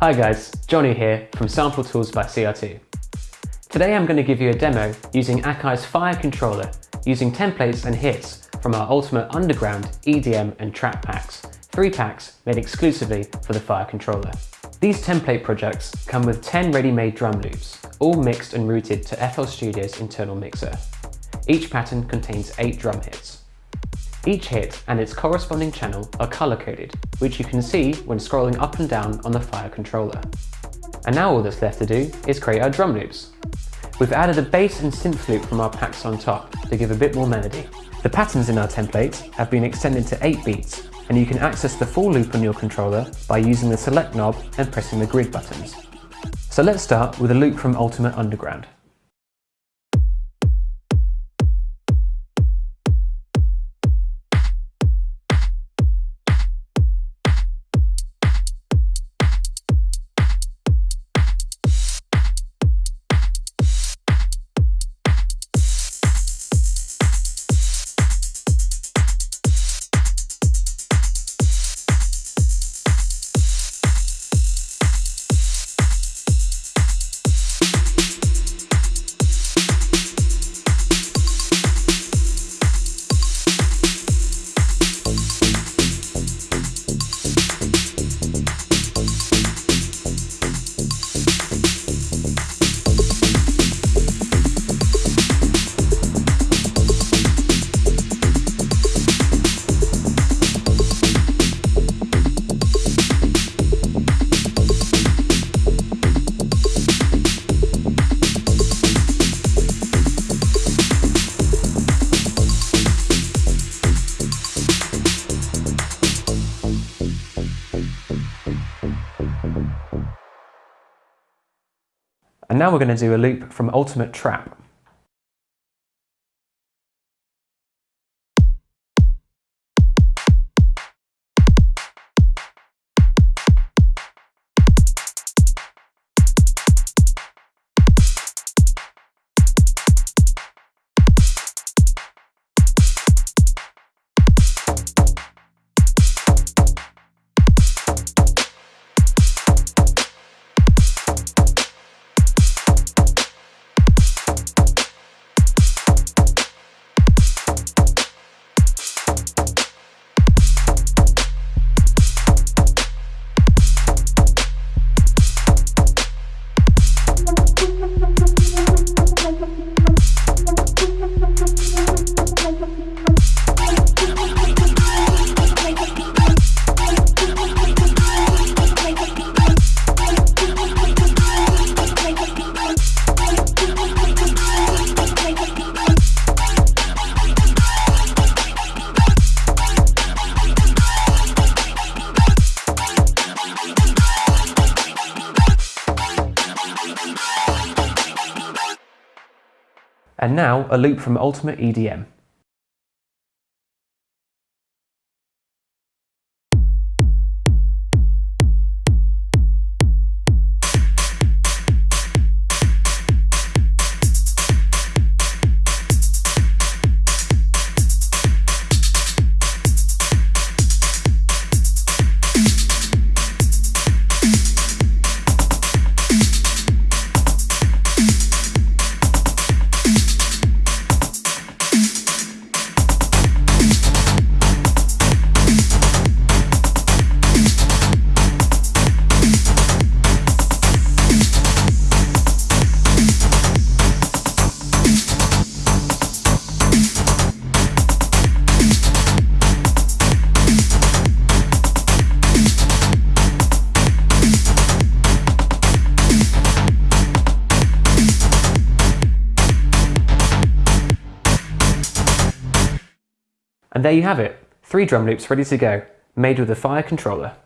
Hi guys, Johnny here from Sample Tools by CR2. Today I'm going to give you a demo using Akai's Fire Controller using templates and hits from our Ultimate Underground, EDM and Trap packs, three packs made exclusively for the Fire Controller. These template projects come with 10 ready-made drum loops, all mixed and routed to FL Studio's internal mixer. Each pattern contains 8 drum hits. Each hit and its corresponding channel are color-coded, which you can see when scrolling up and down on the Fire controller. And now all that's left to do is create our drum loops. We've added a bass and synth loop from our packs on top to give a bit more melody. The patterns in our template have been extended to 8 beats, and you can access the full loop on your controller by using the select knob and pressing the grid buttons. So let's start with a loop from Ultimate Underground. And now we're going to do a loop from Ultimate Trap. And now a loop from Ultimate EDM. And there you have it, three drum loops ready to go, made with the Fire controller.